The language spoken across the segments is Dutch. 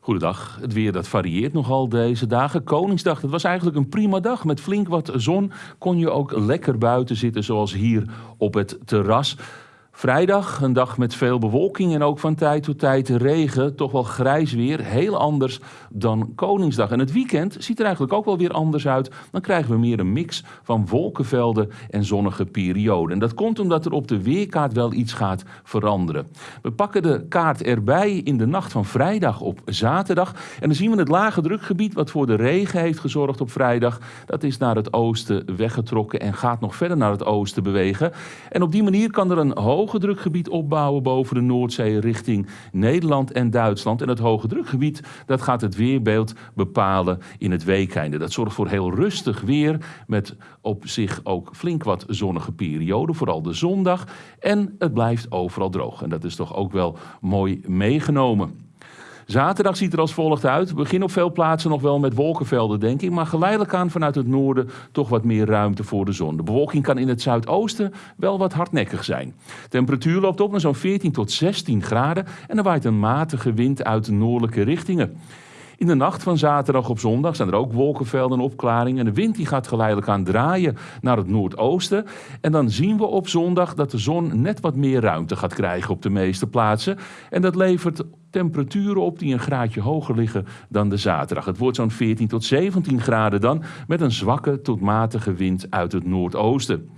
Goedendag. Het weer dat varieert nogal deze dagen. Koningsdag, dat was eigenlijk een prima dag. Met flink wat zon kon je ook lekker buiten zitten, zoals hier op het terras. Vrijdag, een dag met veel bewolking en ook van tijd tot tijd regen. Toch wel grijs weer, heel anders dan Koningsdag. En het weekend ziet er eigenlijk ook wel weer anders uit. Dan krijgen we meer een mix van wolkenvelden en zonnige perioden. En dat komt omdat er op de weerkaart wel iets gaat veranderen. We pakken de kaart erbij in de nacht van vrijdag op zaterdag. En dan zien we het lage drukgebied wat voor de regen heeft gezorgd op vrijdag. Dat is naar het oosten weggetrokken en gaat nog verder naar het oosten bewegen. En op die manier kan er een hoog hoge drukgebied opbouwen boven de Noordzee richting Nederland en Duitsland. En het hoge drukgebied dat gaat het weerbeeld bepalen in het weekeinde. Dat zorgt voor heel rustig weer met op zich ook flink wat zonnige perioden, vooral de zondag. En het blijft overal droog. En dat is toch ook wel mooi meegenomen. Zaterdag ziet er als volgt uit. We beginnen op veel plaatsen nog wel met wolkenvelden, denk ik. Maar geleidelijk aan vanuit het noorden toch wat meer ruimte voor de zon. De bewolking kan in het zuidoosten wel wat hardnekkig zijn. Temperatuur loopt op naar zo'n 14 tot 16 graden. En er waait een matige wind uit de noordelijke richtingen. In de nacht van zaterdag op zondag zijn er ook wolkenvelden en opklaringen. En de wind die gaat geleidelijk aan draaien naar het noordoosten. En dan zien we op zondag dat de zon net wat meer ruimte gaat krijgen op de meeste plaatsen. En dat levert temperaturen op die een graadje hoger liggen dan de zaterdag. Het wordt zo'n 14 tot 17 graden dan, met een zwakke tot matige wind uit het noordoosten.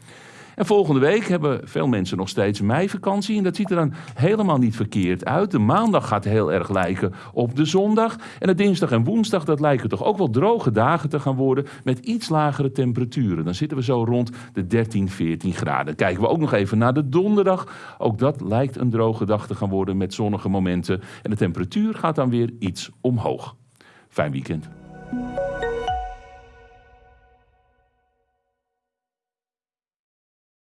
En volgende week hebben veel mensen nog steeds meivakantie. En dat ziet er dan helemaal niet verkeerd uit. De maandag gaat heel erg lijken op de zondag. En de dinsdag en woensdag, dat lijken toch ook wel droge dagen te gaan worden. Met iets lagere temperaturen. Dan zitten we zo rond de 13, 14 graden. Kijken we ook nog even naar de donderdag. Ook dat lijkt een droge dag te gaan worden met zonnige momenten. En de temperatuur gaat dan weer iets omhoog. Fijn weekend.